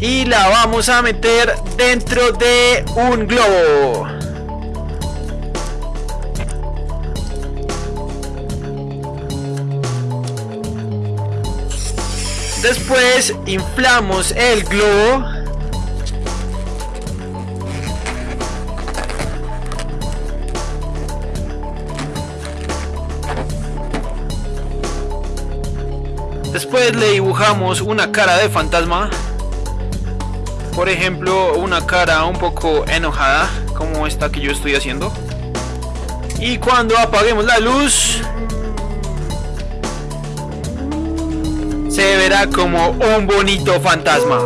Y la vamos a meter dentro de un globo. Después inflamos el globo Después le dibujamos una cara de fantasma. Por ejemplo, una cara un poco enojada, como esta que yo estoy haciendo. Y cuando apaguemos la luz, se verá como un bonito fantasma.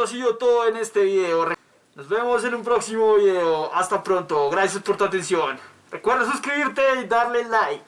Esto ha sido todo en este video. Nos vemos en un próximo video. Hasta pronto. Gracias por tu atención. Recuerda suscribirte y darle like.